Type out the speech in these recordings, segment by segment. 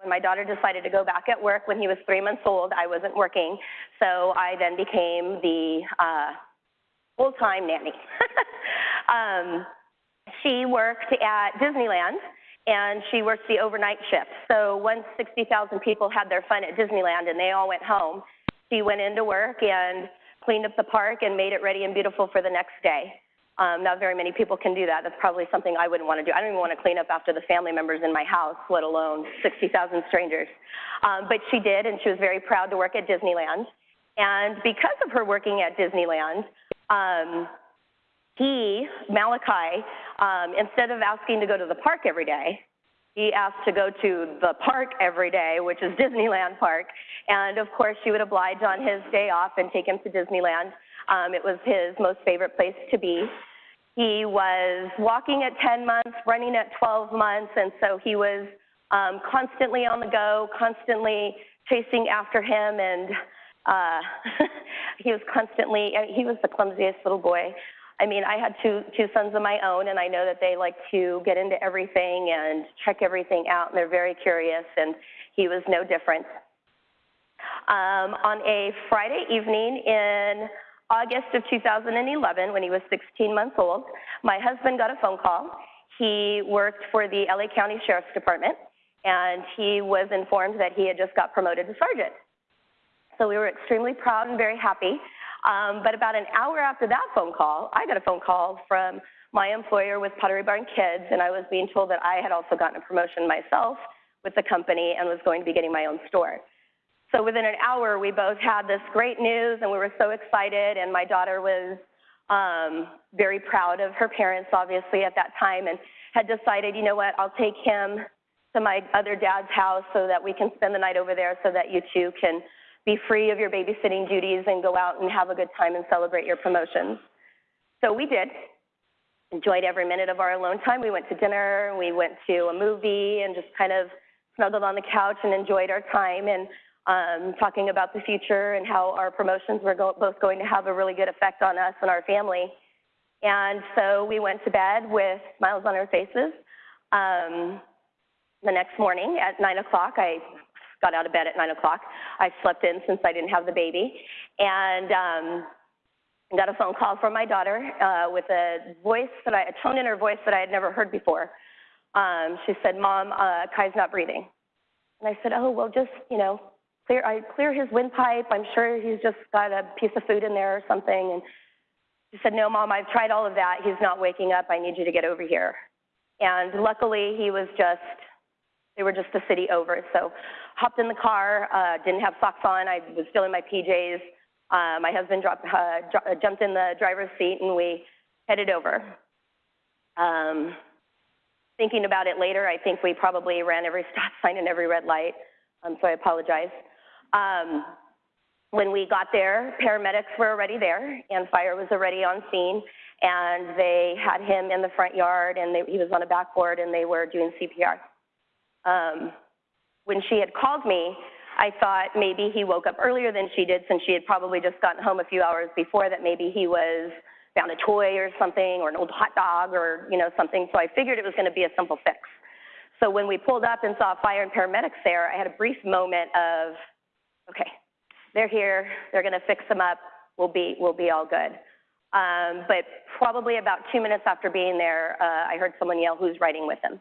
When my daughter decided to go back at work when he was three months old, I wasn't working, so I then became the uh, full-time nanny. um, she worked at Disneyland and she worked the overnight shift. So once 60,000 people had their fun at Disneyland and they all went home, she went into work and cleaned up the park and made it ready and beautiful for the next day. Um, not very many people can do that. That's probably something I wouldn't want to do. I don't even want to clean up after the family members in my house, let alone 60,000 strangers. Um, but she did, and she was very proud to work at Disneyland. And because of her working at Disneyland, um, he, Malachi, um, instead of asking to go to the park every day, he asked to go to the park every day, which is Disneyland Park. And of course, she would oblige on his day off and take him to Disneyland. Um, it was his most favorite place to be. He was walking at 10 months, running at 12 months, and so he was um, constantly on the go, constantly chasing after him, and uh, he was constantly, he was the clumsiest little boy. I mean, I had two, two sons of my own, and I know that they like to get into everything and check everything out, and they're very curious, and he was no different. Um, on a Friday evening in August of 2011, when he was 16 months old, my husband got a phone call. He worked for the LA County Sheriff's Department, and he was informed that he had just got promoted to sergeant. So we were extremely proud and very happy. Um, but about an hour after that phone call, I got a phone call from my employer with Pottery Barn Kids, and I was being told that I had also gotten a promotion myself with the company and was going to be getting my own store. So within an hour, we both had this great news, and we were so excited. And my daughter was um, very proud of her parents, obviously, at that time, and had decided, you know what, I'll take him to my other dad's house so that we can spend the night over there, so that you two can be free of your babysitting duties and go out and have a good time and celebrate your promotions. So we did. Enjoyed every minute of our alone time. We went to dinner, we went to a movie, and just kind of snuggled on the couch and enjoyed our time. And um, talking about the future and how our promotions were go both going to have a really good effect on us and our family. And so we went to bed with smiles on our faces. Um, the next morning at 9 o'clock, I got out of bed at 9 o'clock. I slept in since I didn't have the baby. And um, got a phone call from my daughter uh, with a voice that I, a tone in her voice that I had never heard before. Um, she said, Mom, uh, Kai's not breathing. And I said, oh, well, just, you know, clear, I clear his windpipe. I'm sure he's just got a piece of food in there or something. And she said, no, mom, I've tried all of that. He's not waking up. I need you to get over here. And luckily, he was just, they were just a city over. So hopped in the car, uh, didn't have socks on. I was still in my PJs. Uh, my husband dropped, uh, jumped in the driver's seat and we headed over. Um, thinking about it later, I think we probably ran every stop sign and every red light. Um, so I apologize. Um, when we got there, paramedics were already there and fire was already on scene and they had him in the front yard and they, he was on a backboard and they were doing CPR. Um, when she had called me, I thought maybe he woke up earlier than she did since she had probably just gotten home a few hours before that maybe he was found a toy or something or an old hot dog or you know something so I figured it was going to be a simple fix. So when we pulled up and saw fire and paramedics there, I had a brief moment of okay, they're here, they're going to fix them up, we'll be, we'll be all good. Um, but probably about two minutes after being there, uh, I heard someone yell, who's riding with him?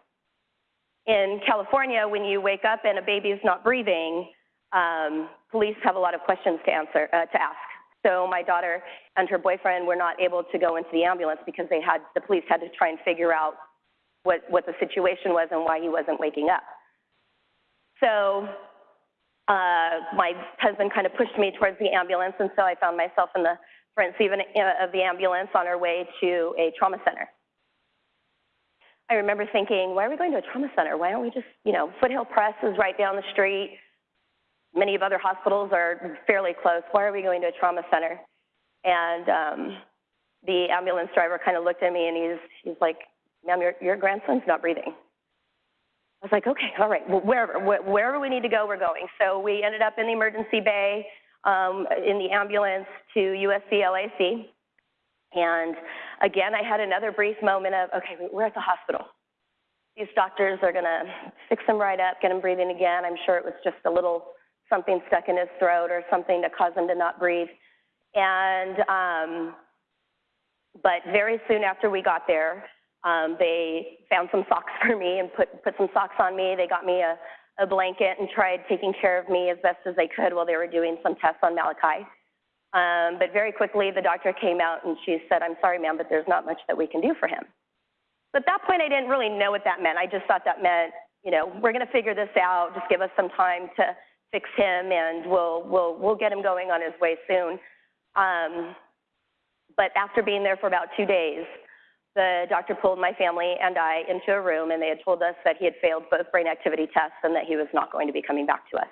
In California, when you wake up and a baby is not breathing, um, police have a lot of questions to answer, uh, to ask. So my daughter and her boyfriend were not able to go into the ambulance because they had, the police had to try and figure out what, what the situation was and why he wasn't waking up. So uh, my husband kind of pushed me towards the ambulance, and so I found myself in the front seat uh, of the ambulance on our way to a trauma center. I remember thinking, why are we going to a trauma center? Why don't we just, you know, Foothill Pres is right down the street. Many of other hospitals are fairly close. Why are we going to a trauma center? And um, the ambulance driver kind of looked at me and he's, he's like, ma'am, your, your grandson's not breathing. I was like, okay, all right, well, wherever, wherever we need to go, we're going. So we ended up in the emergency bay, um, in the ambulance to USC LAC. And again, I had another brief moment of, okay, we're at the hospital. these doctors are gonna fix him right up, get him breathing again. I'm sure it was just a little something stuck in his throat or something to cause him to not breathe. And, um, but very soon after we got there, um, they found some socks for me and put, put some socks on me. They got me a, a blanket and tried taking care of me as best as they could while they were doing some tests on Malachi. Um, but very quickly, the doctor came out and she said, I'm sorry, ma'am, but there's not much that we can do for him. But at that point, I didn't really know what that meant. I just thought that meant, you know, we're going to figure this out. Just give us some time to fix him, and we'll we'll we'll get him going on his way soon. Um, but after being there for about two days, the doctor pulled my family and I into a room, and they had told us that he had failed both brain activity tests and that he was not going to be coming back to us.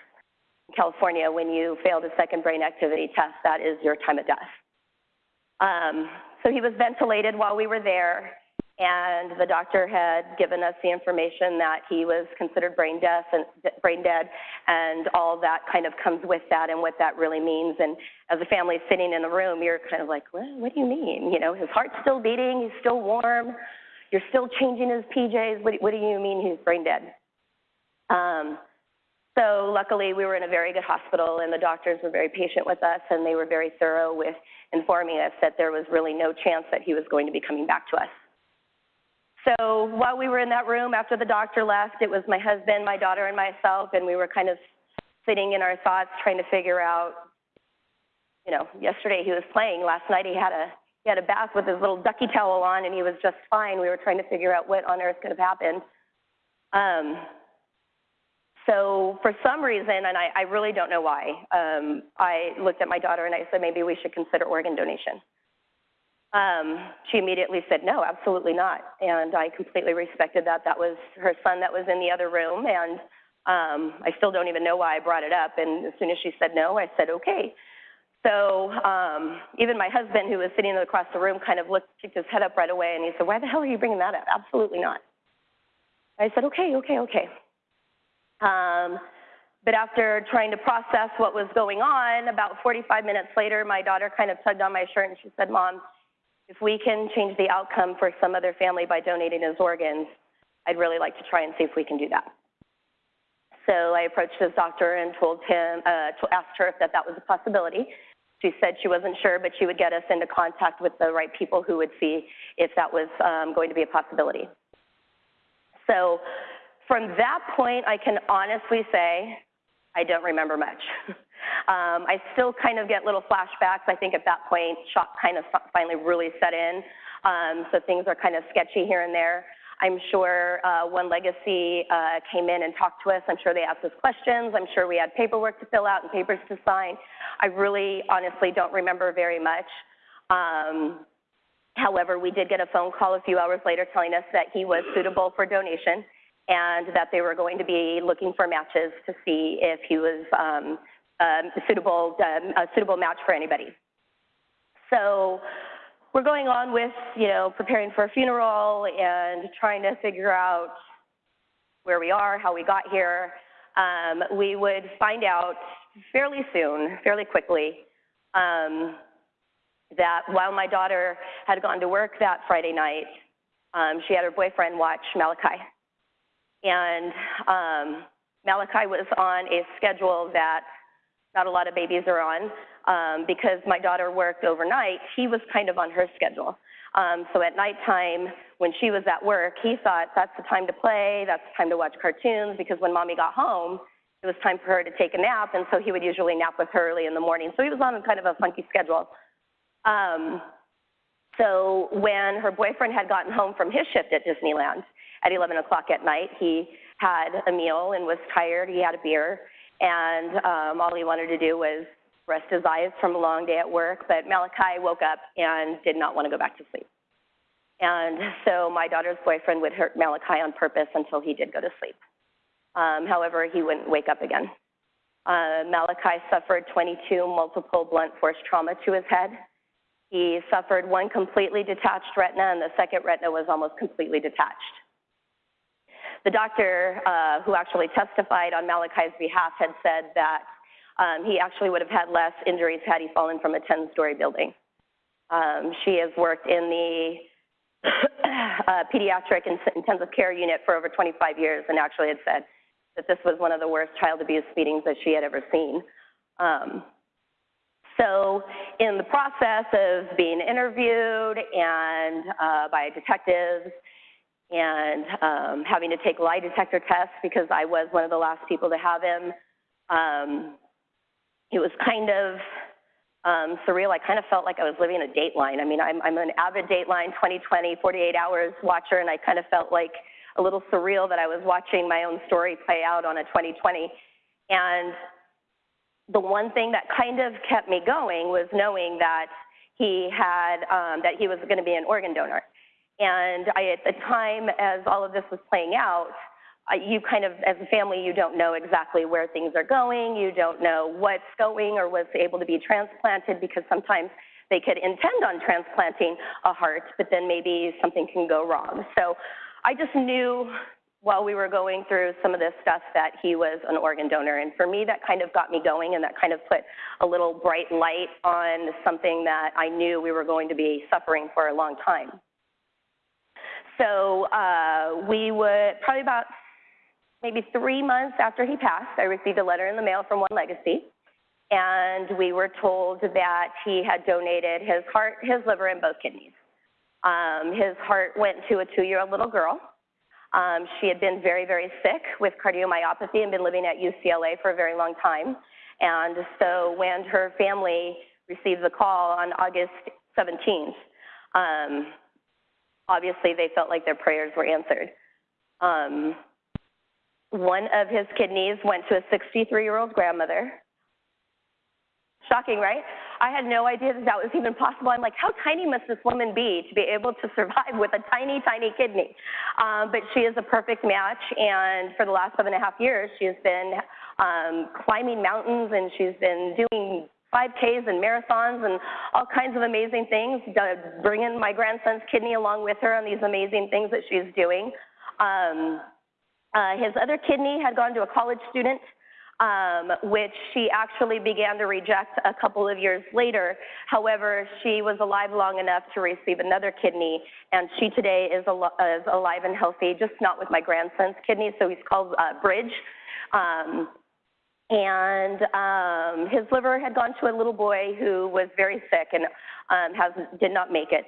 In California, when you fail the second brain activity test, that is your time of death. Um, so he was ventilated while we were there and the doctor had given us the information that he was considered brain deaf and brain dead and all that kind of comes with that and what that really means. And as a family sitting in the room you're kind of like what, what do you mean? You know his heart's still beating he's still warm you're still changing his pjs what, what do you mean he's brain dead? Um, so luckily we were in a very good hospital and the doctors were very patient with us and they were very thorough with informing us that there was really no chance that he was going to be coming back to us so while we were in that room after the doctor left, it was my husband, my daughter, and myself, and we were kind of sitting in our thoughts trying to figure out, you know, yesterday he was playing, last night he had a he had a bath with his little ducky towel on and he was just fine. We were trying to figure out what on earth could have happened. Um, so for some reason, and I, I really don't know why, um, I looked at my daughter and I said maybe we should consider organ donation. Um, she immediately said, no, absolutely not. And I completely respected that. That was her son that was in the other room. And um, I still don't even know why I brought it up. And as soon as she said no, I said, okay. So um, even my husband, who was sitting across the room, kind of looked, kicked his head up right away. And he said, why the hell are you bringing that up? Absolutely not. I said, okay, okay, okay. Um, but after trying to process what was going on, about 45 minutes later, my daughter kind of tugged on my shirt and she said, Mom, if we can change the outcome for some other family by donating his organs, I'd really like to try and see if we can do that. So I approached his doctor and told him, uh, asked her if that, that was a possibility. She said she wasn't sure, but she would get us into contact with the right people who would see if that was um, going to be a possibility. So from that point, I can honestly say I don't remember much. Um, I still kind of get little flashbacks. I think at that point, shock kind of finally really set in. Um, so things are kind of sketchy here and there. I'm sure uh, One Legacy uh, came in and talked to us. I'm sure they asked us questions. I'm sure we had paperwork to fill out and papers to sign. I really honestly don't remember very much. Um, however, we did get a phone call a few hours later telling us that he was suitable for donation and that they were going to be looking for matches to see if he was um, um, suitable, um, a suitable match for anybody. So we're going on with, you know, preparing for a funeral and trying to figure out where we are, how we got here. Um, we would find out fairly soon, fairly quickly, um, that while my daughter had gone to work that Friday night, um, she had her boyfriend watch Malachi. And um, Malachi was on a schedule that not a lot of babies are on. Um, because my daughter worked overnight, he was kind of on her schedule. Um, so at nighttime, when she was at work, he thought that's the time to play, that's the time to watch cartoons, because when mommy got home, it was time for her to take a nap, and so he would usually nap with her early in the morning. So he was on kind of a funky schedule. Um, so when her boyfriend had gotten home from his shift at Disneyland at 11 o'clock at night, he had a meal and was tired. He had a beer, and um, all he wanted to do was rest his eyes from a long day at work. But Malachi woke up and did not want to go back to sleep. And so my daughter's boyfriend would hurt Malachi on purpose until he did go to sleep. Um, however, he wouldn't wake up again. Uh, Malachi suffered 22 multiple blunt force trauma to his head. He suffered one completely detached retina, and the second retina was almost completely detached. The doctor uh, who actually testified on Malachi's behalf had said that um, he actually would have had less injuries had he fallen from a 10 story building. Um, she has worked in the uh, pediatric intensive care unit for over 25 years, and actually had said that this was one of the worst child abuse meetings that she had ever seen. Um, so, in the process of being interviewed and uh, by detectives and um, having to take lie detector tests because I was one of the last people to have him, um, it was kind of um, surreal. I kind of felt like I was living a Dateline. I mean, I'm, I'm an avid Dateline 2020, 48 hours watcher, and I kind of felt like a little surreal that I was watching my own story play out on a 2020. And the one thing that kind of kept me going was knowing that he had, um, that he was going to be an organ donor. And I, at the time, as all of this was playing out, you kind of, as a family, you don't know exactly where things are going. You don't know what's going or what's able to be transplanted because sometimes they could intend on transplanting a heart, but then maybe something can go wrong. So I just knew while we were going through some of this stuff that he was an organ donor. And for me, that kind of got me going and that kind of put a little bright light on something that I knew we were going to be suffering for a long time. So uh, we would, probably about maybe three months after he passed, I received a letter in the mail from One Legacy, and we were told that he had donated his heart, his liver, and both kidneys. Um, his heart went to a two-year-old little girl. Um, she had been very, very sick with cardiomyopathy and been living at UCLA for a very long time. And so when her family received the call on August 17th, um, obviously they felt like their prayers were answered. Um, one of his kidneys went to a 63 year old grandmother. Shocking, right? I had no idea that that was even possible. I'm like, how tiny must this woman be to be able to survive with a tiny, tiny kidney? Um, but she is a perfect match, and for the last seven and a half years, she has been um, climbing mountains and she's been doing 5Ks and marathons and all kinds of amazing things, bringing my grandson's kidney along with her on these amazing things that she's doing. Um, uh, his other kidney had gone to a college student, um, which she actually began to reject a couple of years later. However, she was alive long enough to receive another kidney, and she today is, al is alive and healthy, just not with my grandson's kidney, so he's called uh, Bridge. Um, and um, his liver had gone to a little boy who was very sick and um, has, did not make it.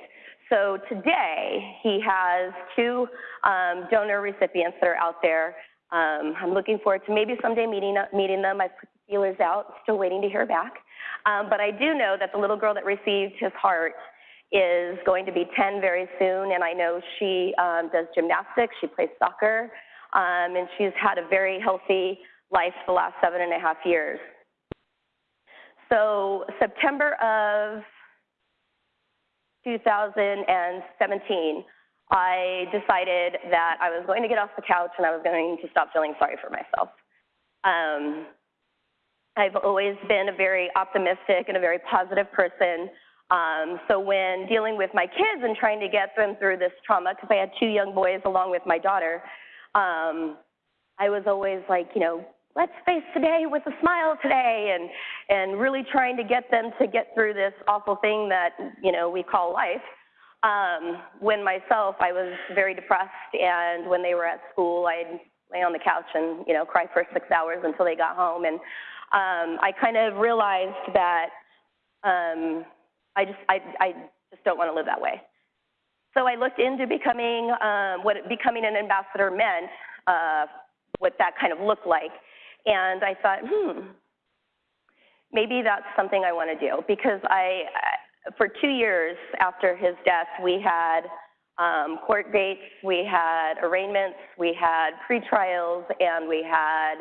So today he has two um, donor recipients that are out there. Um, I'm looking forward to maybe someday meeting, meeting them. I've put the feelers out, still waiting to hear back. Um, but I do know that the little girl that received his heart is going to be 10 very soon, and I know she um, does gymnastics, she plays soccer, and she's had a very healthy life the last seven and a half years. So September of 2017, I decided that I was going to get off the couch and I was going to stop feeling sorry for myself. Um, I've always been a very optimistic and a very positive person. Um, so when dealing with my kids and trying to get them through this trauma, because I had two young boys along with my daughter, um, I was always like, you know, let's face today with a smile today and and really trying to get them to get through this awful thing that you know we call life. Um, when myself i was very depressed and when they were at school i'd lay on the couch and you know cry for six hours until they got home. And um, i kind of realized that um, i just I, I just don't want to live that way. So i looked into becoming um, what becoming an ambassador meant uh, what that kind of looked like and I thought, hmm, maybe that's something I want to do because I, for two years after his death, we had um, court dates, we had arraignments, we had pretrials, and we had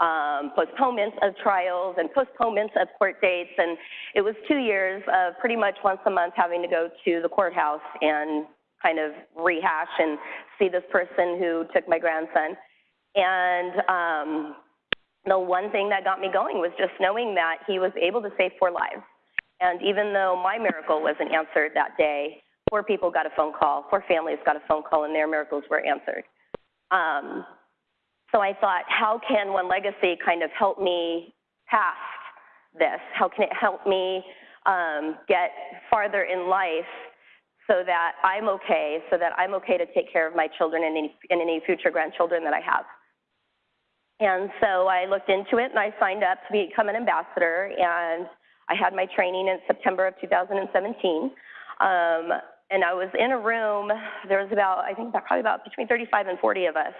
um, postponements of trials and postponements of court dates. And it was two years of pretty much once a month having to go to the courthouse and kind of rehash and see this person who took my grandson. And um, the one thing that got me going was just knowing that he was able to save four lives. And even though my miracle wasn't answered that day, four people got a phone call, four families got a phone call, and their miracles were answered. Um, so I thought, how can One Legacy kind of help me past this? How can it help me um, get farther in life so that I'm okay, so that I'm okay to take care of my children and any, and any future grandchildren that I have. And so I looked into it and I signed up to become an ambassador and I had my training in September of 2017. Um, and I was in a room, there was about, I think about, probably about between 35 and 40 of us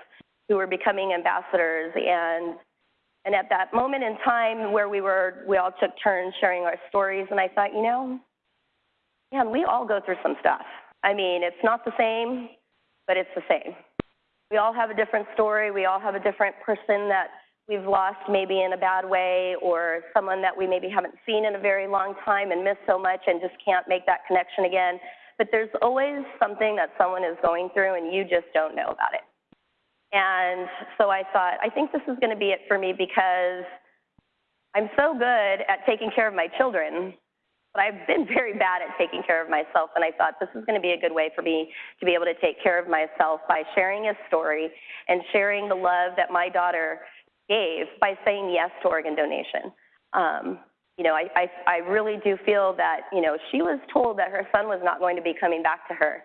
who were becoming ambassadors. And, and at that moment in time where we were, we all took turns sharing our stories. And I thought, you know, man, we all go through some stuff. I mean, it's not the same, but it's the same. We all have a different story. We all have a different person that we've lost maybe in a bad way or someone that we maybe haven't seen in a very long time and miss so much and just can't make that connection again. But there's always something that someone is going through and you just don't know about it. And so I thought, I think this is going to be it for me because I'm so good at taking care of my children but I've been very bad at taking care of myself, and I thought this is going to be a good way for me to be able to take care of myself by sharing a story and sharing the love that my daughter gave by saying yes to organ donation. Um, you know, I, I, I really do feel that, you know, she was told that her son was not going to be coming back to her.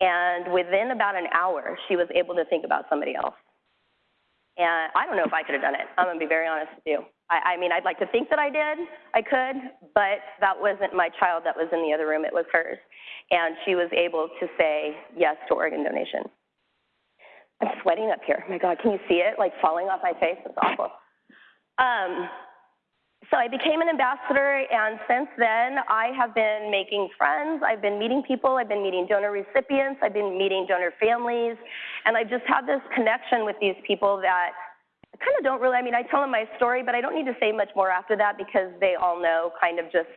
And within about an hour, she was able to think about somebody else. And I don't know if I could have done it. I'm going to be very honest with you. I, I mean, I'd like to think that I did, I could, but that wasn't my child that was in the other room, it was hers. And she was able to say yes to organ donation. I'm sweating up here. Oh my God, can you see it like falling off my face? It's awful. Um, so I became an ambassador, and since then, I have been making friends. I've been meeting people. I've been meeting donor recipients. I've been meeting donor families. And I've just had this connection with these people that I kind of don't really, I mean, I tell them my story, but I don't need to say much more after that because they all know kind of just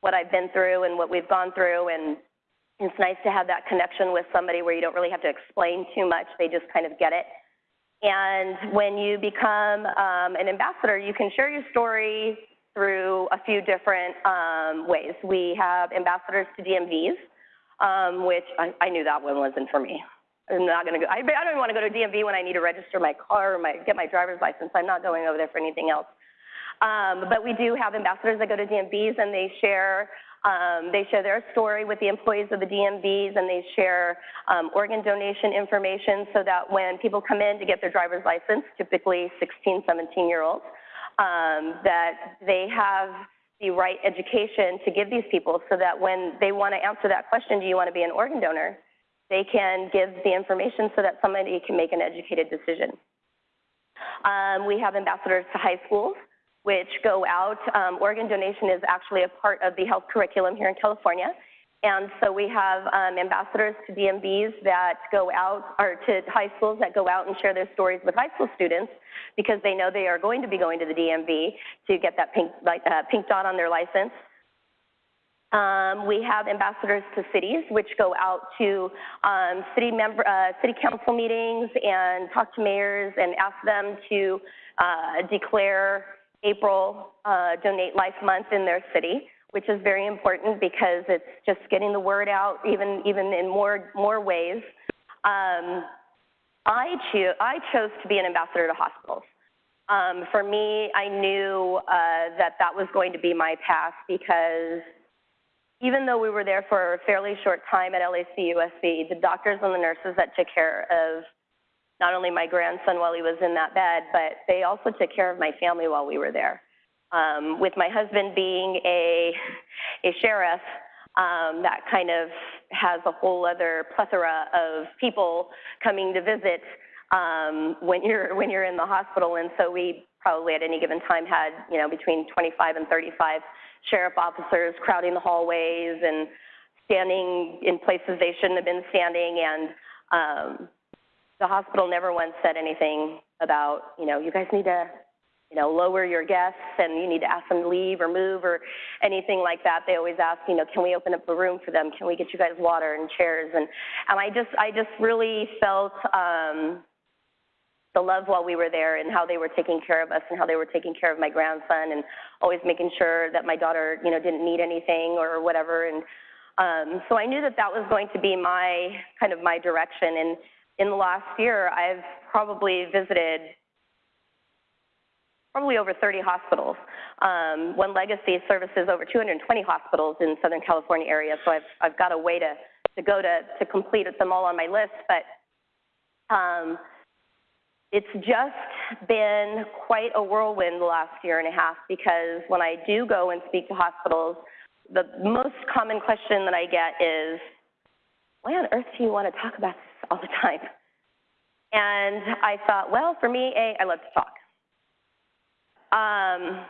what I've been through and what we've gone through. And it's nice to have that connection with somebody where you don't really have to explain too much. They just kind of get it. And when you become um, an ambassador, you can share your story through a few different um, ways. We have ambassadors to DMVs, um, which I, I, knew that one wasn't for me. I'm not going to go. I, I don't even want to go to DMV when I need to register my car or my, get my driver's license. I'm not going over there for anything else. Um, but we do have ambassadors that go to DMVs and they share um, they share their story with the employees of the DMVs and they share um, organ donation information so that when people come in to get their driver's license, typically 16, 17 year olds, um, that they have the right education to give these people so that when they want to answer that question, do you want to be an organ donor? They can give the information so that somebody can make an educated decision. Um, we have ambassadors to high schools which go out. Um, organ donation is actually a part of the health curriculum here in California. And so we have um, ambassadors to DMVs that go out, or to high schools that go out and share their stories with high school students because they know they are going to be going to the DMV to get that pink, like, uh, pink dot on their license. Um, we have ambassadors to cities, which go out to um, city member, uh, city council meetings and talk to mayors and ask them to uh, declare April uh, Donate Life Month in their city, which is very important because it's just getting the word out even, even in more, more ways. Um, I, cho- I chose to be an ambassador to hospitals. Um, for me, I knew uh, that that was going to be my path because even though we were there for a fairly short time at LAC USC, the doctors and the nurses that took care of not only my grandson while he was in that bed, but they also took care of my family while we were there. Um, with my husband being a, a sheriff, um, that kind of has a whole other plethora of people coming to visit um, when you're when you're in the hospital. And so we probably at any given time had you know between 25 and 35 sheriff officers crowding the hallways and standing in places they shouldn't have been standing. And um, the hospital never once said anything about, you know, you guys need to, you know, lower your guests and you need to ask them to leave or move or anything like that. They always ask, you know, can we open up a room for them? Can we get you guys water and chairs? And, and I just, I just really felt um, the love while we were there and how they were taking care of us and how they were taking care of my grandson and always making sure that my daughter, you know, didn't need anything or whatever. And um, so I knew that that was going to be my kind of my direction. And in the last year, I've probably visited probably over 30 hospitals. Um, One Legacy services over 220 hospitals in Southern California area, so I've, I've got a way to to go to, to complete them all on my list, but um, it's just been quite a whirlwind the last year and a half because when I do go and speak to hospitals, the most common question that I get is, why on earth do you want to talk about all the time? And I thought, well, for me, A, I love to talk. Um,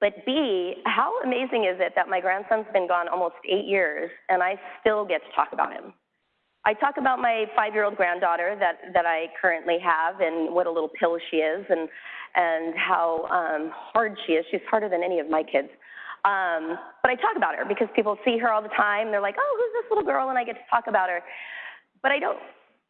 but B, how amazing is it that my grandson's been gone almost eight years and I still get to talk about him? I talk about my five-year-old granddaughter that, that I currently have and what a little pill she is and, and how um, hard she is. She's harder than any of my kids. Um, but I talk about her because people see her all the time. They're like, oh, who's this little girl? And I get to talk about her. But I don't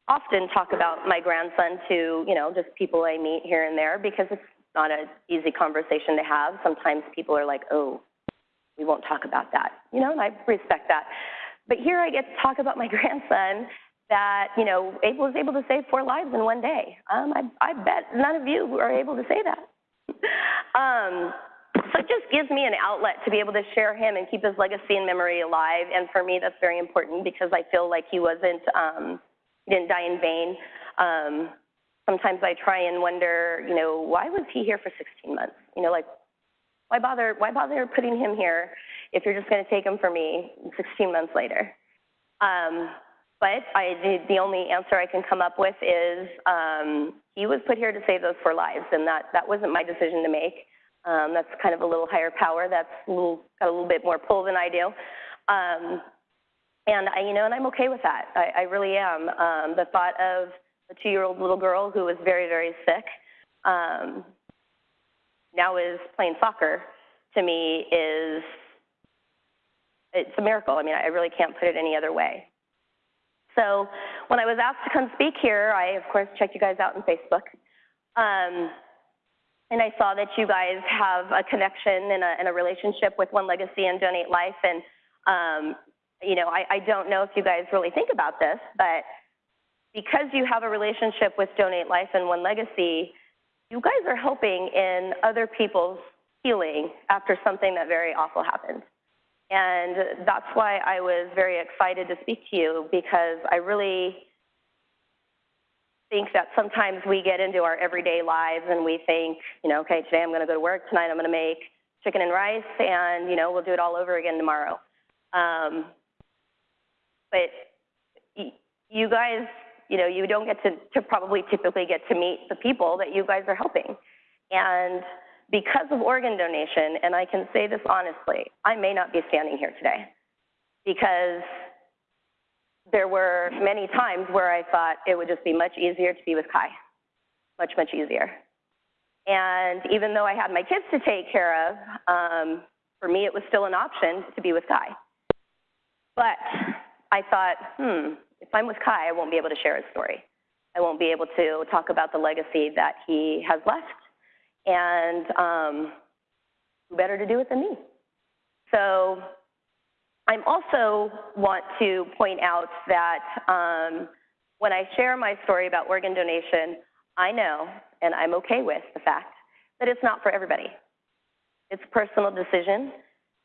often talk about my grandson to, you know, just people I meet here and there because it's not an easy conversation to have. Sometimes people are like, oh, we won't talk about that, you know, and I respect that. But here I get to talk about my grandson that, you know, was able to save four lives in one day. Um, I, I bet none of you are able to say that. um, so it just gives me an outlet to be able to share him and keep his legacy and memory alive. And for me, that's very important because I feel like he wasn't, um, didn't die in vain. Um, sometimes I try and wonder, you know, why was he here for 16 months? You know, like, why bother, why bother putting him here if you're just going to take him for me 16 months later? Um, but I, the only answer I can come up with is um, he was put here to save those four lives, and that, that wasn't my decision to make. Um, that's kind of a little higher power. That's a little, got a little bit more pull than I do. Um, and I, you know, and I'm okay with that. I, I really am. Um, the thought of a two-year-old little girl who was very, very sick, um, now is playing soccer, to me is, it's a miracle. I mean, I really can't put it any other way. So when I was asked to come speak here, I, of course, checked you guys out on Facebook. Um, and I saw that you guys have a connection and a, and a relationship with One Legacy and Donate Life. And, um, you know, I, I don't know if you guys really think about this, but because you have a relationship with Donate Life and One Legacy, you guys are helping in other people's healing after something that very awful happened. And that's why I was very excited to speak to you because I really think that sometimes we get into our everyday lives and we think, you know, okay, today I'm going to go to work, tonight I'm going to make chicken and rice, and, you know, we'll do it all over again tomorrow. Um, but you guys, you know, you don't get to, to probably typically get to meet the people that you guys are helping. And because of organ donation, and I can say this honestly, I may not be standing here today because there were many times where I thought it would just be much easier to be with Kai, much, much easier. And even though I had my kids to take care of, um, for me it was still an option to be with Kai. But I thought, hmm, if I'm with Kai, I won't be able to share his story. I won't be able to talk about the legacy that he has left. And um, who better to do it than me? So I also want to point out that um, when I share my story about organ donation, I know, and I'm okay with the fact, that it's not for everybody. It's a personal decision,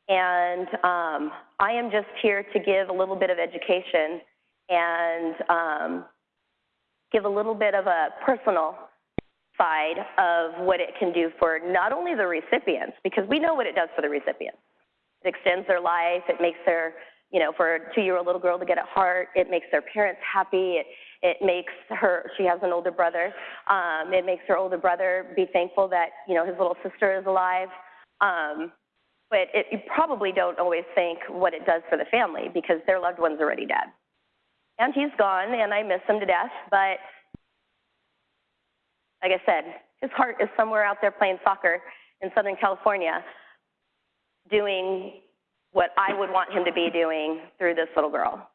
and um, I am just here to give a little bit of education and um, give a little bit of a personal side of what it can do for not only the recipients, because we know what it does for the recipients. It extends their life. It makes their, you know, for a two-year-old little girl to get a heart, it makes their parents happy. It, it makes her, she has an older brother. Um, it makes her older brother be thankful that, you know, his little sister is alive. Um, but it, you probably don't always think what it does for the family because their loved one's already dead. And he's gone, and I miss him to death, but like I said, his heart is somewhere out there playing soccer in Southern California doing what I would want him to be doing through this little girl.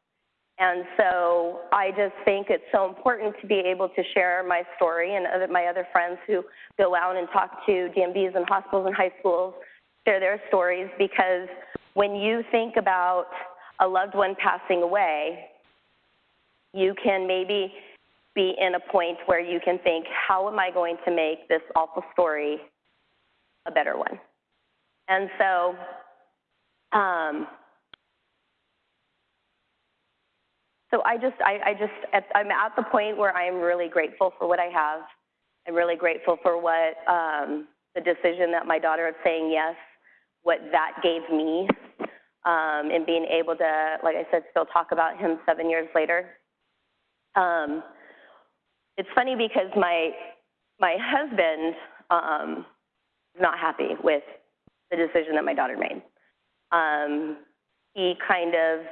And so I just think it's so important to be able to share my story and other, my other friends who go out and talk to DMVs and hospitals and high schools, share their stories because when you think about a loved one passing away, you can maybe be in a point where you can think, how am I going to make this awful story a better one? And so, um, so I just, I, I just, at, I'm at the point where I am really grateful for what I have. I'm really grateful for what um, the decision that my daughter of saying yes, what that gave me, um, and being able to, like I said, still talk about him seven years later. Um, it's funny because my my husband um, is not happy with the decision that my daughter made. Um, he kind of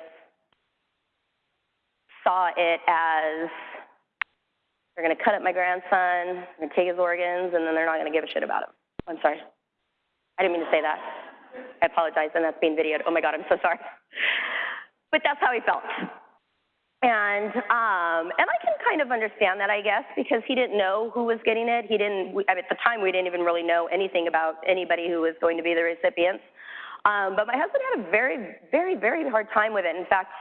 saw it as they're going to cut up my grandson, they're going to take his organs, and then they're not going to give a shit about him. I'm sorry. I didn't mean to say that. I apologize, and that's being videoed. Oh my God, I'm so sorry. But that's how he felt. And um, and I can kind of understand that, I guess, because he didn't know who was getting it. He didn't. We, at the time, we didn't even really know anything about anybody who was going to be the recipients. Um, but my husband had a very, very, very hard time with it. In fact,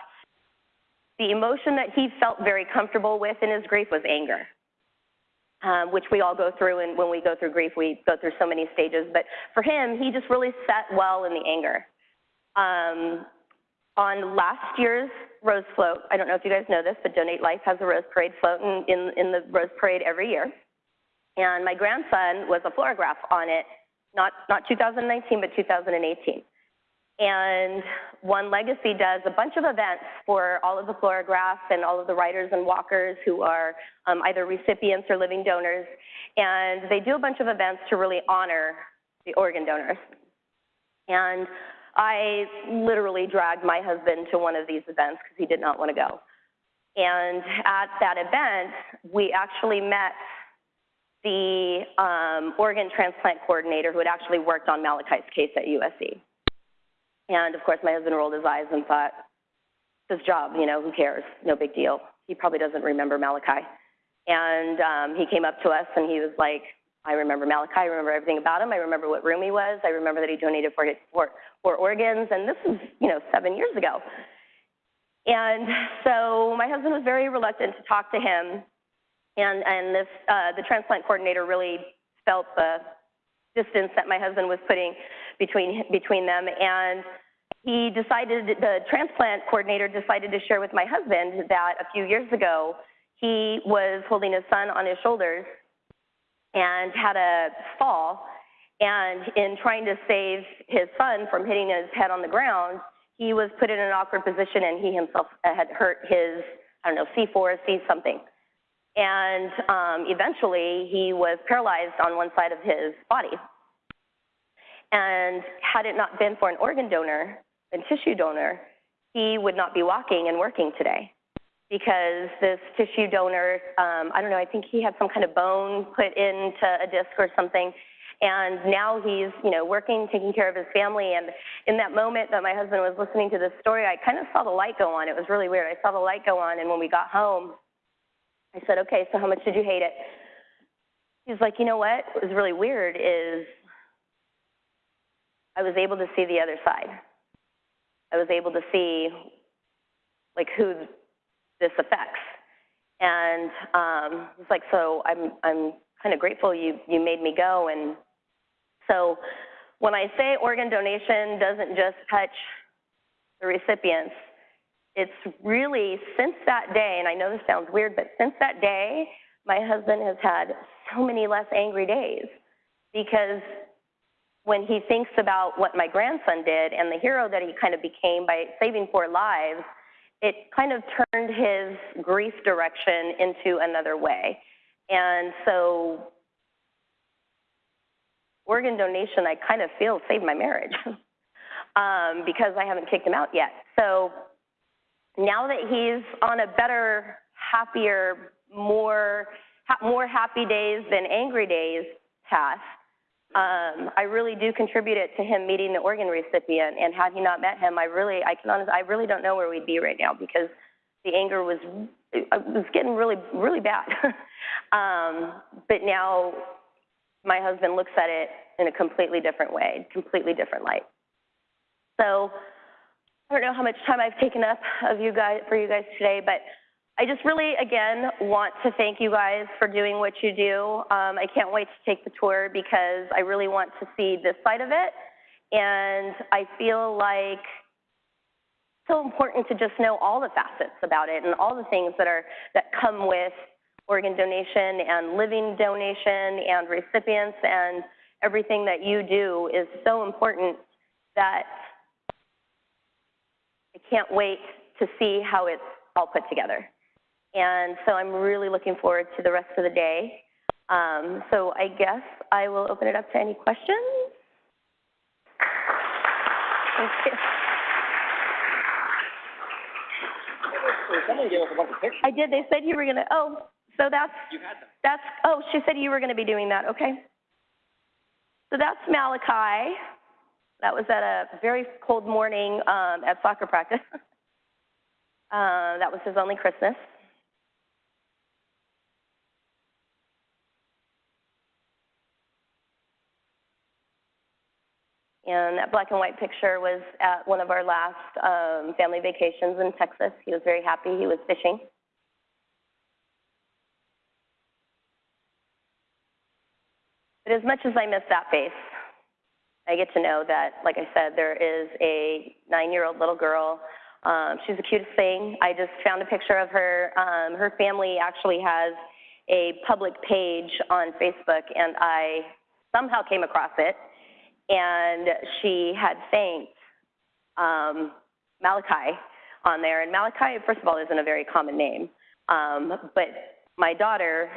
the emotion that he felt very comfortable with in his grief was anger, um, which we all go through. And when we go through grief, we go through so many stages. But for him, he just really sat well in the anger. Um, on last year's Rose Float, I don't know if you guys know this, but Donate Life has a Rose Parade float in, in, in the Rose Parade every year. And my grandson was a Floragraph on it, not, not 2019, but 2018. And One Legacy does a bunch of events for all of the Floragraphs and all of the riders and walkers who are um, either recipients or living donors. And they do a bunch of events to really honor the organ donors. And I literally dragged my husband to one of these events because he did not want to go. And at that event, we actually met the um, organ transplant coordinator who had actually worked on Malachi's case at USC. And of course, my husband rolled his eyes and thought, his job, you know, who cares? No big deal. He probably doesn't remember Malachi. And um, he came up to us and he was like, I remember Malachi. I remember everything about him. I remember what room he was. I remember that he donated four, four, four organs. And this is, you know, seven years ago. And so my husband was very reluctant to talk to him. And, and this, uh, the transplant coordinator really felt the distance that my husband was putting between, between them. And he decided, the transplant coordinator decided to share with my husband that a few years ago, he was holding his son on his shoulders and had a fall. And in trying to save his son from hitting his head on the ground, he was put in an awkward position and he himself had hurt his, I don't know, C4, C something. And um, eventually he was paralyzed on one side of his body. And had it not been for an organ donor and tissue donor, he would not be walking and working today because this tissue donor, um, I don't know, I think he had some kind of bone put into a disc or something. And now he's, you know, working, taking care of his family. And in that moment that my husband was listening to this story, I kind of saw the light go on. It was really weird. I saw the light go on. And when we got home, I said, okay, so how much did you hate it? He's like, you know what? Was really weird is I was able to see the other side. I was able to see like who this affects. And um, it's like, so I'm, I'm kind of grateful you, you made me go. And so when I say organ donation doesn't just touch the recipients, it's really since that day, and I know this sounds weird, but since that day, my husband has had so many less angry days because when he thinks about what my grandson did and the hero that he kind of became by saving four lives, it kind of turned his grief direction into another way. And so organ donation, I kind of feel saved my marriage um, because I haven't kicked him out yet. So now that he's on a better, happier, more, ha- more happy days than angry days path, um, I really do contribute it to him meeting the organ recipient. And had he not met him, I really, I can honestly, I really don't know where we'd be right now because the anger was, it was getting really, really bad. um, but now my husband looks at it in a completely different way, completely different light. So I don't know how much time I've taken up of you guys for you guys today, but I just really, again, want to thank you guys for doing what you do. Um, I can't wait to take the tour because I really want to see this side of it. And I feel like it's so important to just know all the facets about it and all the things that are that come with organ donation and living donation and recipients and everything that you do is so important that I can't wait to see how it's all put together. And so I'm really looking forward to the rest of the day. Um, so I guess I will open it up to any questions. Thank you. Someone gave us a bunch of pictures. I did. They said you were gonna. Oh, so that's You had them. that's. Oh, she said you were gonna be doing that. Okay. So that's Malachi. That was at a very cold morning um, at soccer practice. uh, that was his only Christmas. And that black and white picture was at one of our last um, family vacations in Texas. He was very happy. He was fishing. But as much as I miss that face, I get to know that, like I said, there is a nine year old little girl. Um, she's the cutest thing. I just found a picture of her. Um, her family actually has a public page on Facebook, and I somehow came across it. And she had thanked um, Malachi on there. And Malachi, first of all, isn't a very common name. Um, but my daughter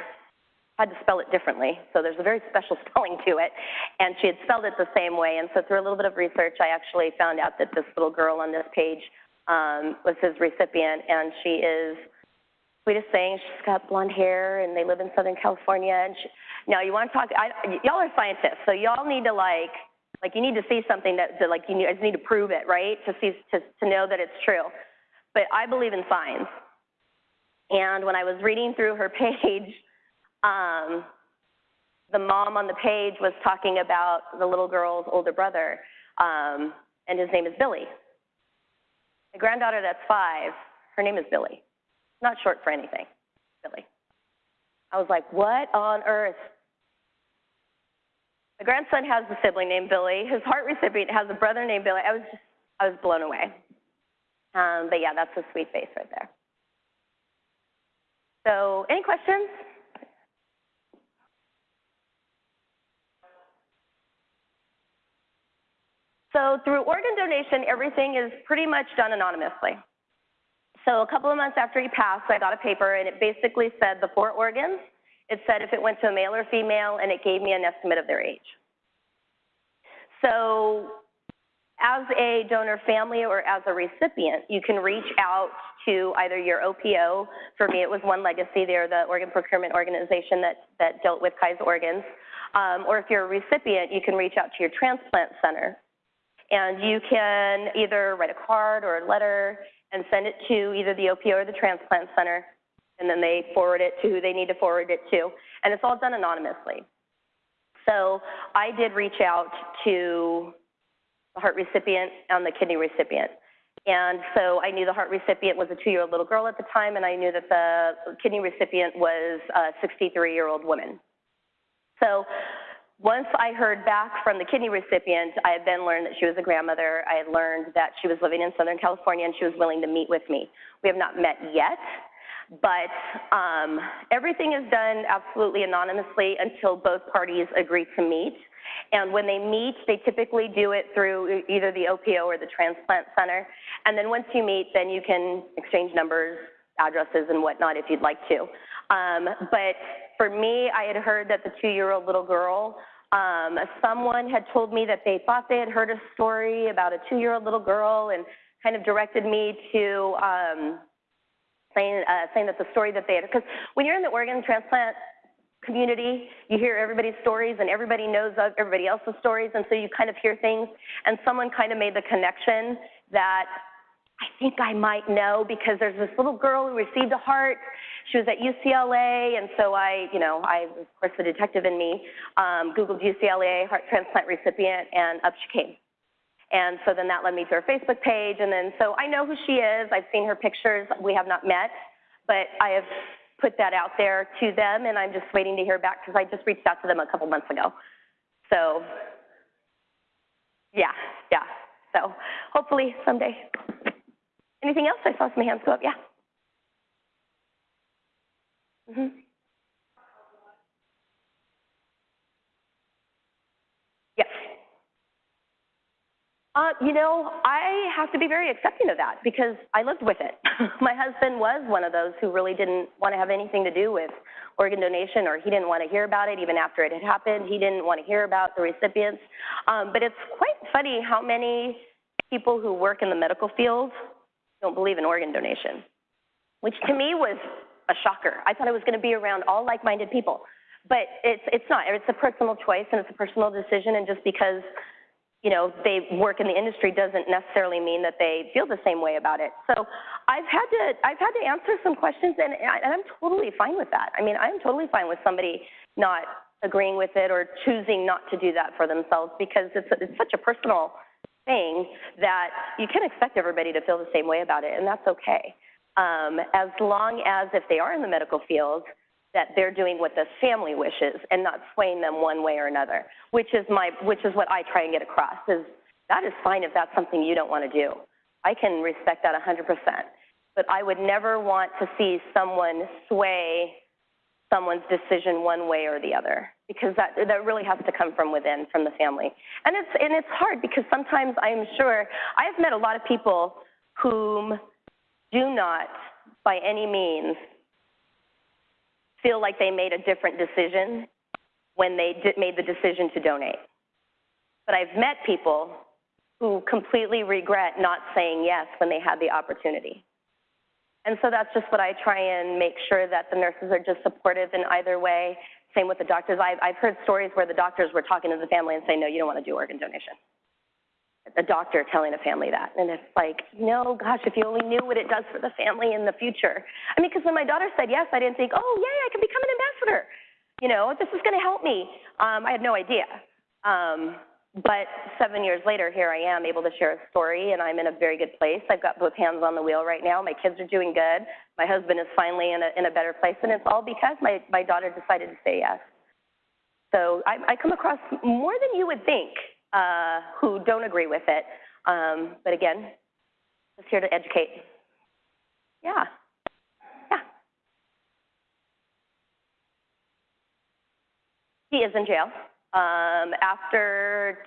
had to spell it differently. So there's a very special spelling to it. And she had spelled it the same way. And so through a little bit of research, I actually found out that this little girl on this page um, was his recipient. And she is sweetest thing. She's got blonde hair, and they live in Southern California. And she, now you want to talk? I, y'all are scientists, so y'all need to like, like you need to see something that, that like you need, I just need to prove it, right? To see to to know that it's true. But I believe in signs. And when I was reading through her page, um, the mom on the page was talking about the little girl's older brother, um, and his name is Billy. My granddaughter, that's five, her name is Billy. Not short for anything, Billy. I was like, what on earth? My grandson has a sibling named Billy. His heart recipient has a brother named Billy. I was just, I was blown away. Um, but yeah, that's a sweet face right there. So, any questions? So through organ donation, everything is pretty much done anonymously. So a couple of months after he passed, I got a paper and it basically said the four organs. It said if it went to a male or female and it gave me an estimate of their age. So as a donor family or as a recipient, you can reach out to either your OPO. For me, it was One Legacy. They're the organ procurement organization that, that dealt with Kai's organs. Um, or if you're a recipient, you can reach out to your transplant center and you can either write a card or a letter and send it to either the OPO or the transplant center, and then they forward it to who they need to forward it to. And it's all done anonymously. So I did reach out to the heart recipient and the kidney recipient. And so I knew the heart recipient was a two year old little girl at the time, and I knew that the kidney recipient was a 63 year old woman. So once I heard back from the kidney recipient, I had then learned that she was a grandmother. I had learned that she was living in Southern California and she was willing to meet with me. We have not met yet, but um, everything is done absolutely anonymously until both parties agree to meet. And when they meet, they typically do it through either the OPO or the transplant center. And then once you meet, then you can exchange numbers, addresses, and whatnot if you'd like to. Um, but for me, I had heard that the two-year-old little girl um, someone had told me that they thought they had heard a story about a two-year-old little girl and kind of directed me to um, saying, uh, saying that the story that they had, because when you're in the organ transplant community, you hear everybody's stories and everybody knows everybody else's stories, and so you kind of hear things, and someone kind of made the connection that I think I might know because there's this little girl who received a heart. She was at UCLA, and so I, you know, I, of course, the detective in me, um, Googled UCLA heart transplant recipient, and up she came. And so then that led me to her Facebook page, and then so I know who she is. I've seen her pictures. We have not met, but I have put that out there to them, and I'm just waiting to hear back because I just reached out to them a couple months ago. So, yeah, yeah. So hopefully someday. Anything else? I saw some hands go up. Yeah. hmm Yes. Uh, you know, I have to be very accepting of that because I lived with it. My husband was one of those who really didn't want to have anything to do with organ donation, or he didn't want to hear about it even after it had happened. He didn't want to hear about the recipients. Um, but it's quite funny how many people who work in the medical field don't believe in organ donation, which to me was a shocker. I thought I was going to be around all like-minded people, but it's it's not. It's a personal choice and it's a personal decision, and just because you know, they work in the industry doesn't necessarily mean that they feel the same way about it. So I've had to I've had to answer some questions, and, and I'm totally fine with that. I mean, I'm totally fine with somebody not agreeing with it or choosing not to do that for themselves because it's it's such a personal thing that you can't expect everybody to feel the same way about it, and that's okay. Um, as long as if they are in the medical field, that they're doing what the family wishes and not swaying them one way or another, which is my which is what I try and get across is that is fine if that's something you don't want to do. I can respect that 100%. But I would never want to see someone sway someone's decision one way or the other because that that really has to come from within from the family. And it's and it's hard because sometimes I'm sure I've met a lot of people whom do not by any means feel like they made a different decision when they did, made the decision to donate. But I've met people who completely regret not saying yes when they had the opportunity. And so that's just what I try and make sure that the nurses are just supportive in either way. Same with the doctors. I've, I've heard stories where the doctors were talking to the family and saying, no, you don't want to do organ donation a doctor telling a family that. And it's like, no, gosh, if you only knew what it does for the family in the future. I mean, because when my daughter said yes, I didn't think, oh, yay, I can become an ambassador. You know, this is going to help me. Um, I had no idea. Um, but seven years later, here I am able to share a story, and I'm in a very good place. I've got both hands on the wheel right now. My kids are doing good. My husband is finally in a, in a better place, and it's all because my, my daughter decided to say yes. So I, I come across more than you would think who don't agree with it. Um, but again, just here to educate. Yeah. Yeah. He is in jail. Um, after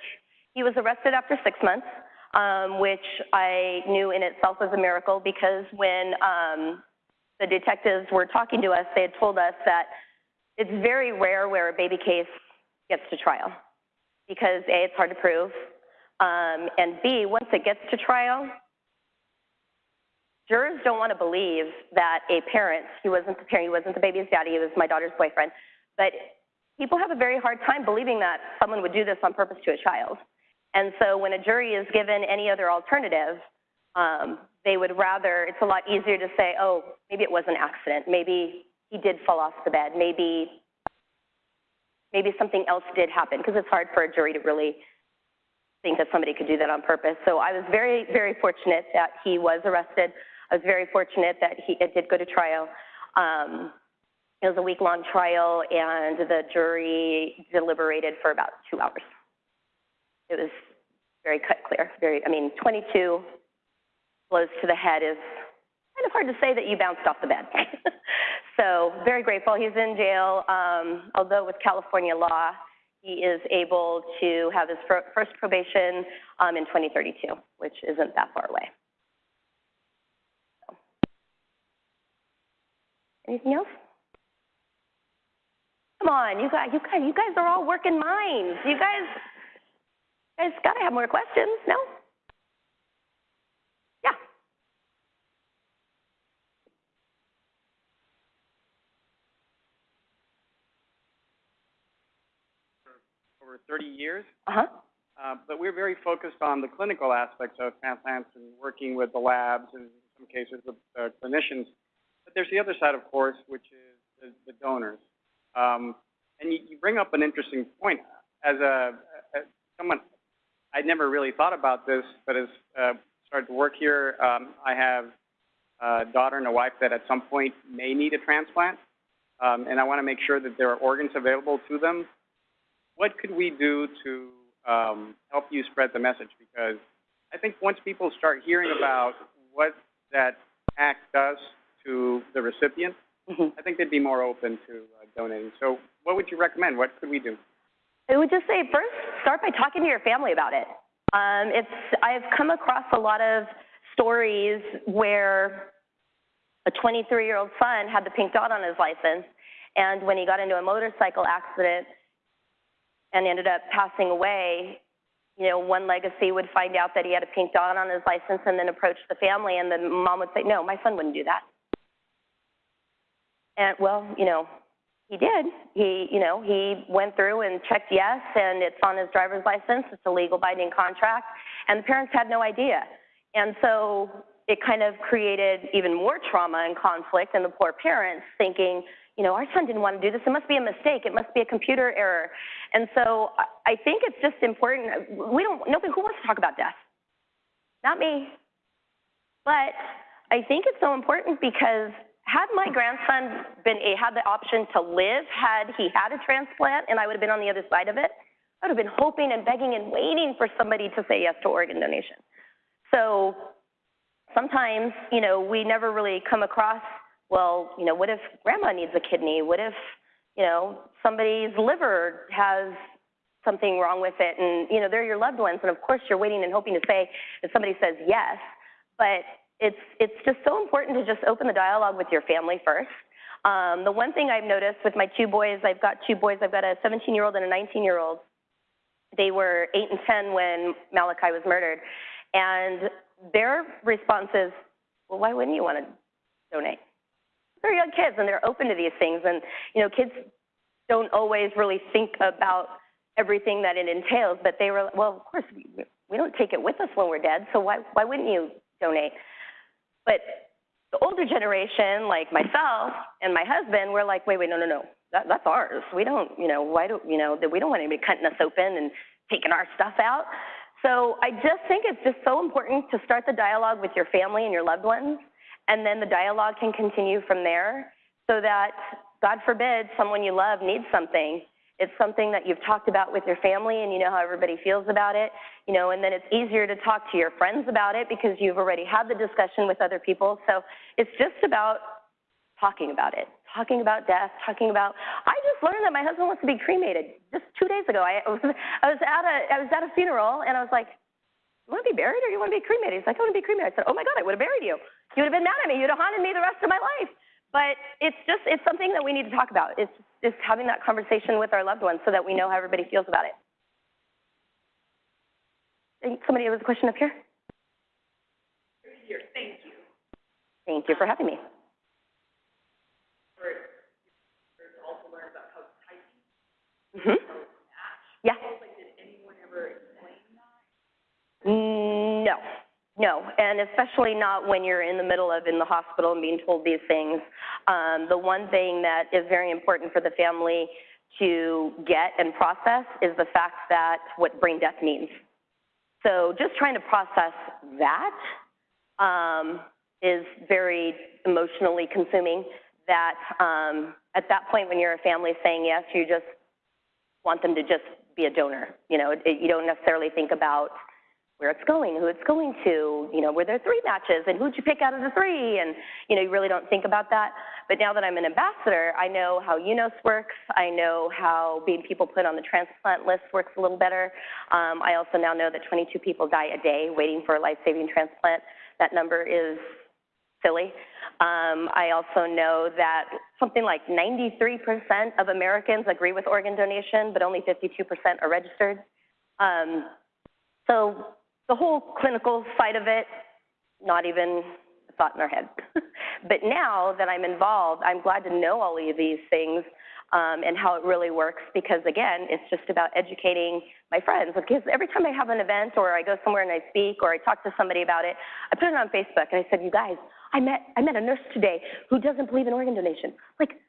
he was arrested after six months, um, which I knew in itself was a miracle because when um, the detectives were talking to us, they had told us that it's very rare where a baby case gets to trial because A, it's hard to prove, um, and B, once it gets to trial, jurors don't want to believe that a parent, he wasn't the parent, he wasn't the baby's daddy, he was my daughter's boyfriend, but people have a very hard time believing that someone would do this on purpose to a child. And so when a jury is given any other alternative, um, they would rather, it's a lot easier to say, oh, maybe it was an accident. Maybe he did fall off the bed. Maybe maybe something else did happen because it's hard for a jury to really think that somebody could do that on purpose. So I was very, very fortunate that he was arrested. I was very fortunate that he it did go to trial. Um, it was a week long trial, and the jury deliberated for about two hours. It was very cut clear. Very, I mean, 22 blows to the head is kind of hard to say that you bounced off the bed. So very grateful. He's in jail, um, although with California law, he is able to have his first probation um, in 2032, which isn't that far away. Anything else? Come on, you guys, you guys, you guys are all working minds. You guys, you guys got to have more questions, no? Over 30 years. Uh-huh. Uh, but we're very focused on the clinical aspects of transplants and working with the labs and in some cases with uh, clinicians. But there's the other side, of course, which is the, the donors. Um, and you, you, bring up an interesting point. As a as someone, I never really thought about this, but as uh, started to work here, um, I have a daughter and a wife that at some point may need a transplant. Um, and I want to make sure that there are organs available to them what could we do to um, help you spread the message? Because I think once people start hearing about what that ACT does to the recipient, hmm I think they'd be more open to uh, donating. So what would you recommend? What could we do? I would just say first start by talking to your family about it. Um, it's I've come across a lot of stories where a 23 year old son had the pink dot on his license, and when he got into a motorcycle accident and ended up passing away, you know, one legacy would find out that he had a pink dot on his license and then approach the family, and the mom would say, "No, my son wouldn't do that." And well, you know, he did. He, you know, he went through and checked yes, and it's on his driver's license. It's a legal binding contract, and the parents had no idea. And so it kind of created even more trauma and conflict in the poor parents, thinking, you know, our son didn't want to do this. It must be a mistake. It must be a computer error. And so I think it's just important. We don't. Nobody who wants to talk about death. Not me. But I think it's so important because had my grandson been eh, had the option to live, had he had a transplant, and I would have been on the other side of it, I would have been hoping and begging and waiting for somebody to say yes to organ donation. So sometimes, you know, we never really come across, well, you know, what if grandma needs a kidney? What if, you know, somebody's liver has something wrong with it and, you know, they're your loved ones and of course you're waiting and hoping to say that somebody says yes, but it's it's just so important to just open the dialogue with your family first. Um, the one thing I've noticed with my two boys, I've got two boys, I've got a 17 year old and a 19 year old. They were eight and 10 when Malachi was murdered. And their response is, well, why wouldn't you want to donate? They're young kids and they're open to these things. And, you know, kids don't always really think about everything that it entails, but they were, well, of course, we, we don't take it with us when we're dead, so why, why wouldn't you donate? But the older generation, like myself and my husband, we're like, wait, wait, no, no, no, that, that's ours. We don't, you know, why do, you know, that we don't want anybody cutting us open and taking our stuff out. So I just think it's just so important to start the dialogue with your family and your loved ones, and then the dialogue can continue from there so that, God forbid, someone you love needs something. It's something that you've talked about with your family and you know how everybody feels about it, you know, and then it's easier to talk to your friends about it because you've already had the discussion with other people. So it's just about talking about it, talking about death, talking about. I just learned that my husband wants to be cremated just two days ago. I was I was at a I was at a funeral and I was like, "You want to be buried or you want to be cremated?" He's like, "I want to be cremated." I said, "Oh my God, I would have buried you. You would have been mad at me. You'd have haunted me the rest of my life." But it's just it's something that we need to talk about. It's just having that conversation with our loved ones so that we know how everybody feels about it. Somebody has a question up here. Here, thank you. Thank you for having me. For, for to also learn about how typing, hmm how it's matched. Yeah. Like, did anyone ever explain that? No, no, and especially not when you're in the middle of in the hospital and being told these things. Um, the one thing that is very important for the family to get and process is the fact that what brain death means. So just trying to process that um, is very emotionally consuming. That um, at that point, when you're a family saying yes, you just want them to just be a donor. You know, it, you don't necessarily think about where it's going, who it's going to, you know, were there three matches and who'd you pick out of the three? And, you know, you really don't think about that. But now that I'm an ambassador, I know how UNOS works. I know how being people put on the transplant list works a little better. Um, I also now know that 22 people die a day waiting for a life-saving transplant. That number is silly. Um, I also know that something like 93% of Americans agree with organ donation, but only 52% are registered. Um, so the whole clinical side of it, not even a thought in our head. but now that I'm involved, I'm glad to know all of these things um, and how it really works because, again, it's just about educating my friends. Because every time I have an event or I go somewhere and I speak or I talk to somebody about it, I put it on Facebook and I said, "You guys, I met I met a nurse today who doesn't believe in organ donation. Like,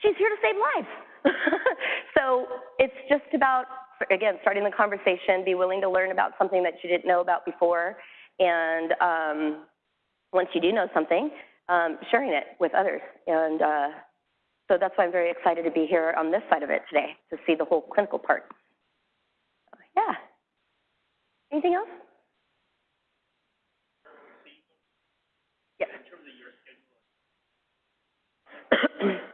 she's here to save lives." so it's just about again, starting the conversation, be willing to learn about something that you didn't know about before, and um, once you do know something, um, sharing it with others. And uh, so that's why I'm very excited to be here on this side of it today to see the whole clinical part. Yeah. Anything else? Yes.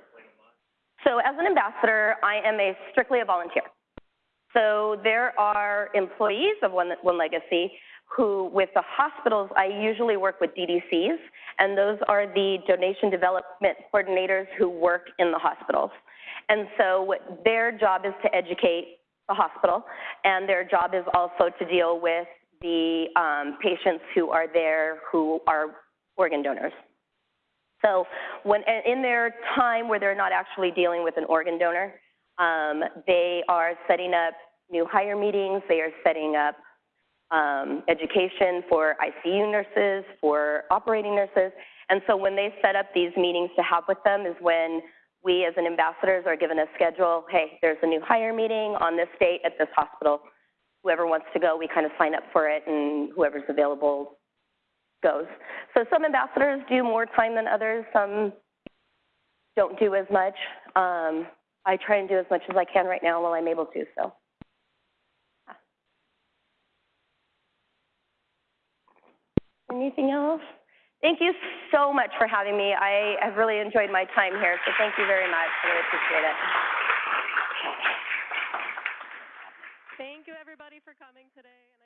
So as an ambassador, I am a strictly a volunteer. So there are employees of One, One Legacy who, with the hospitals, I usually work with DDCs, and those are the donation development coordinators who work in the hospitals. And so their job is to educate the hospital, and their job is also to deal with the um, patients who are there who are organ donors. So when in their time where they're not actually dealing with an organ donor, um, they are setting up new hire meetings. They are setting up um, education for ICU nurses, for operating nurses. And so when they set up these meetings to have with them is when we as an ambassadors are given a schedule. Hey, there's a new hire meeting on this date at this hospital. Whoever wants to go, we kind of sign up for it, and whoever's available goes. So some ambassadors do more time than others. Some don't do as much. Um, I try and do as much as I can right now while I'm able to. So. Anything else? Thank you so much for having me. I have really enjoyed my time here, so thank you very much. I really appreciate it. Thank you, everybody, for coming today.